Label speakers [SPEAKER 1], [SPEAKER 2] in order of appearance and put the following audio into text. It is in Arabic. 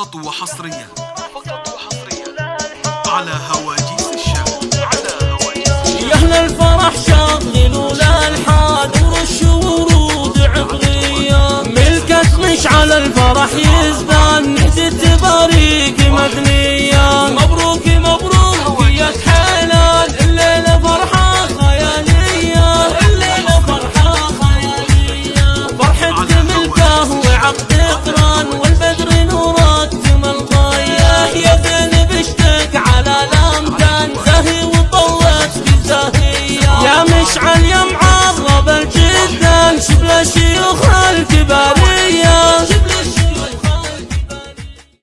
[SPEAKER 1] فقط وحصريا.
[SPEAKER 2] فقط وحصريا.
[SPEAKER 1] على هواجيس الشام على هواجيس
[SPEAKER 3] يا أهل الفرح شغلوا الالحان ورشوا ورود عقليه ملكك مش على الفرح يزبان. نهدت التباريك مبنيه مبروك مبروك يا حلال. الليلة فرحة خيالية. الليلة فرحة خيالية. فرحتك ملكه وعقد قران مشي وخالك بعد